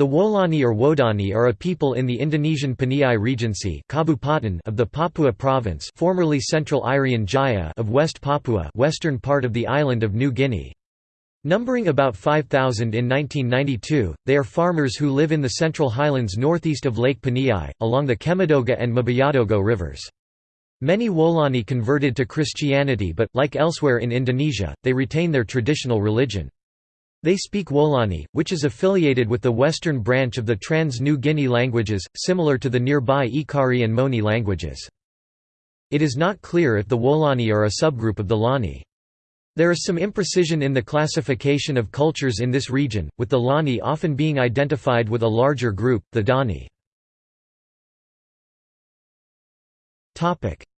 The Wolani or Wodani are a people in the Indonesian Paniai Regency of the Papua Province formerly Central Irian Jaya of West Papua western part of the island of New Guinea. Numbering about 5,000 in 1992, they are farmers who live in the Central Highlands northeast of Lake Paniai, along the Kemedoga and Mabayadogo rivers. Many Wolani converted to Christianity but, like elsewhere in Indonesia, they retain their traditional religion. They speak Wolani, which is affiliated with the western branch of the Trans-New Guinea languages, similar to the nearby Ekari and Moni languages. It is not clear if the Wolani are a subgroup of the Lani. There is some imprecision in the classification of cultures in this region, with the Lani often being identified with a larger group, the Dani.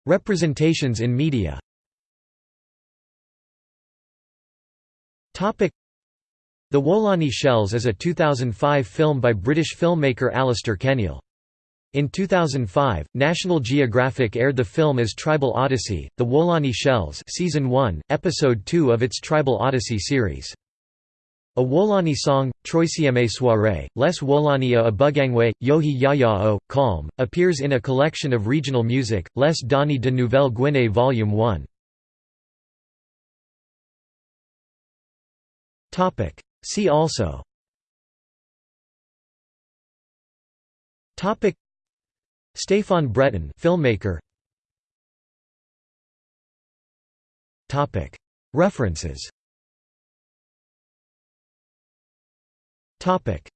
Representations in media the Wolani Shells is a 2005 film by British filmmaker Alastair Kenneal. In 2005, National Geographic aired the film as Tribal Odyssey, The Wolani Shells Season 1, Episode 2 of its Tribal Odyssey series. A Wolani song, Troisieme Soirée, Les Wolania a Bugangwe, Yohi Yaya o, Calm, appears in a collection of regional music, Les Dani de Nouvelle Guinée Volume 1. See also. Topic. Stéphane Breton filmmaker. Topic. References. Topic